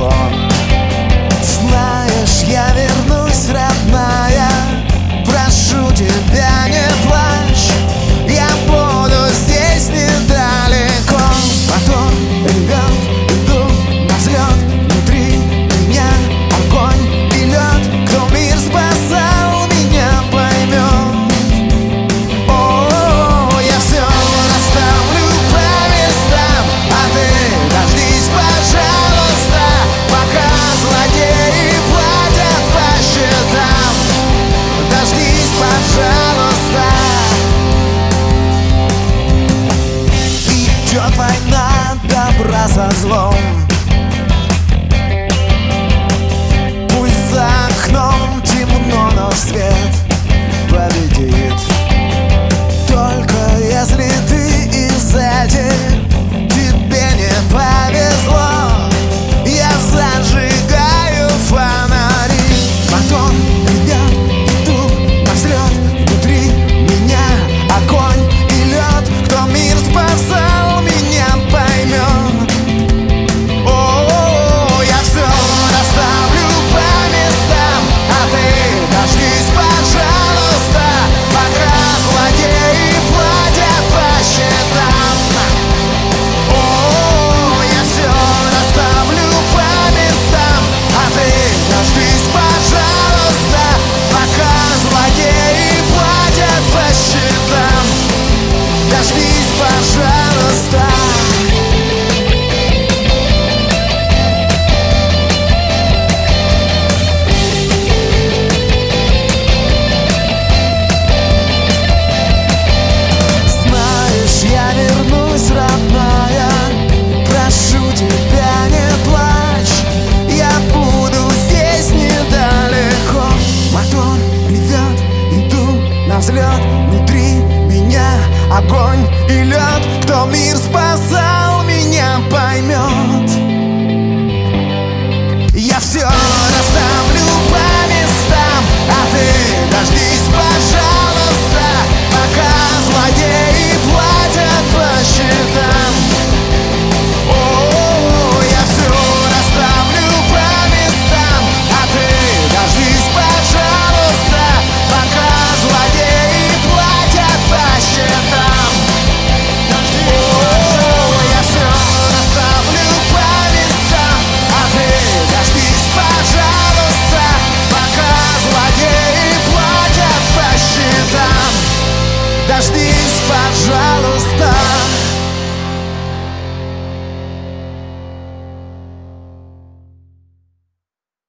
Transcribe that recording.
on. Идет война добра со злом. las dices. злодеи платят по счетам Дождись, пожалуйста